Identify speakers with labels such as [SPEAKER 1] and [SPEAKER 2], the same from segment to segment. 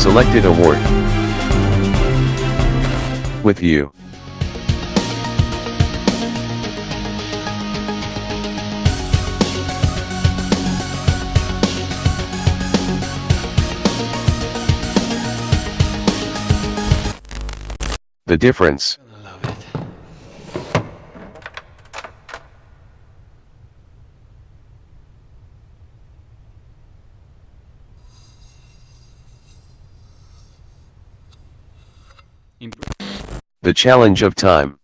[SPEAKER 1] Selected award. With you. The difference. The challenge of time.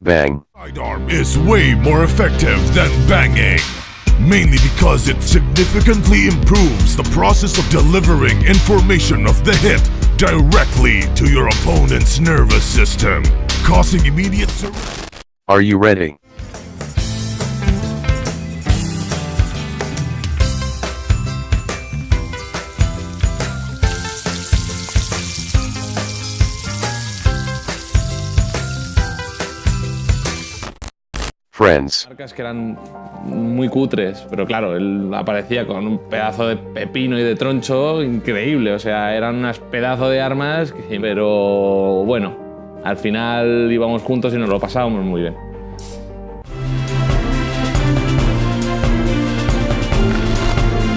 [SPEAKER 1] Bang.
[SPEAKER 2] Sidearm is way more effective than banging. Mainly because it significantly improves the process of delivering information of the hit directly to your opponent's nervous system, causing immediate.
[SPEAKER 1] Are you ready? Friends.
[SPEAKER 3] marcas que eran muy cutres, pero claro, él aparecía con un pedazo de pepino y de troncho increíble, o sea, eran unas pedazos de armas, pero bueno, al final íbamos juntos y nos lo pasábamos muy bien.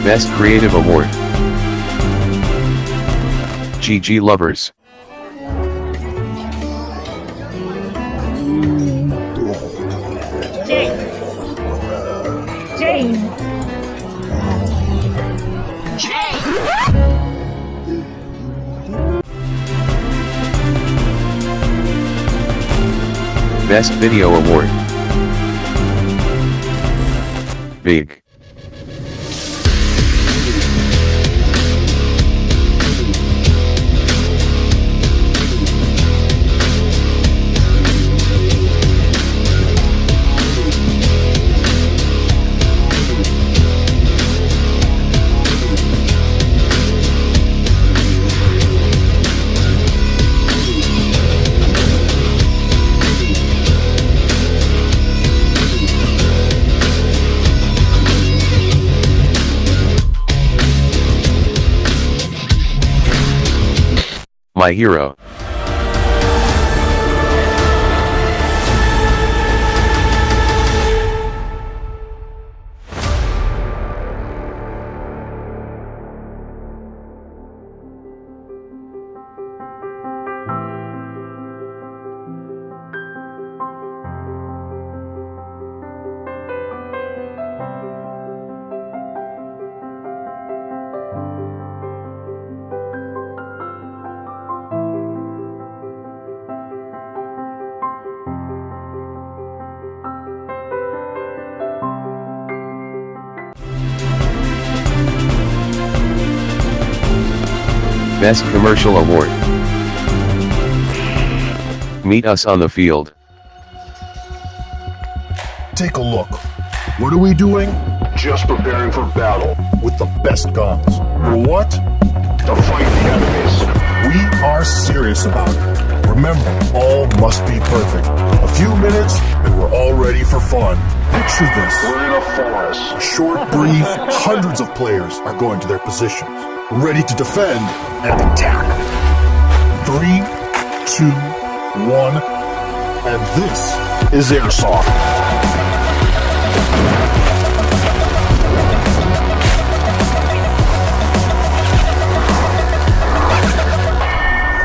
[SPEAKER 1] Best Creative Award. GG Lovers. Best Video Award. Big. My hero. Best Commercial Award. Meet us on the field.
[SPEAKER 4] Take a look. What are we doing? Just preparing for battle with the best guns. For what? To fight the enemies. We are serious about it. Remember, all must be perfect. A few minutes, and we're all ready for fun. Picture this. We're in a forest. A short brief, hundreds of players are going to their positions, ready to defend and attack. Three, two, one, and this is Airsoft.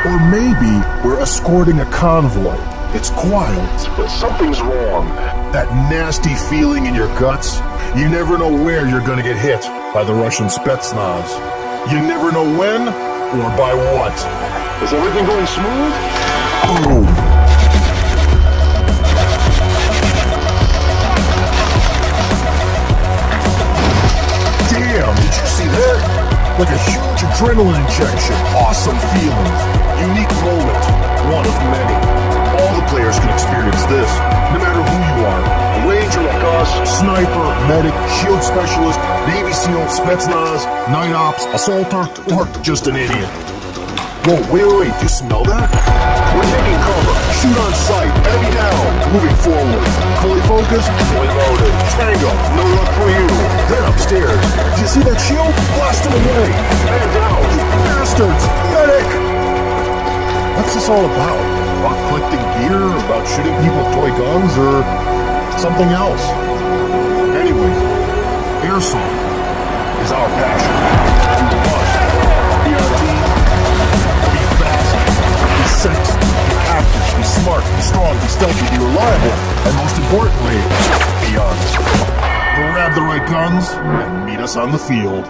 [SPEAKER 4] Or maybe we're escorting a convoy. It's quiet, but something's wrong. That nasty feeling in your guts. You never know where you're gonna get hit by the Russian Spetsnaz. You never know when or by what. Is everything going smooth? Boom. Damn, did you see that? Like a huge adrenaline injection. Awesome feeling. Unique moment. One of many. All the players can experience this, no matter who you are. Ranger us, sniper, medic, shield specialist, Navy SEAL, Spetsnaz, night ops, assaulter, or just an idiot. Whoa, wait, wait, wait, you smell that? We're taking cover. Shoot on sight. Enemy down. Moving forward. Fully focused. Fully loaded. Tango. No luck for you. Then upstairs. Do you see that shield? Blast him away. Man down. You bastards. Medic. What's this all about? About collecting gear? About shooting people with toy guns? Or something else? Anyway, airsoft is our passion. Be fast, be sexy, active, be smart, be strong, be stealthy, be reliable, and most importantly, be honest. Grab the right guns and meet us on the field.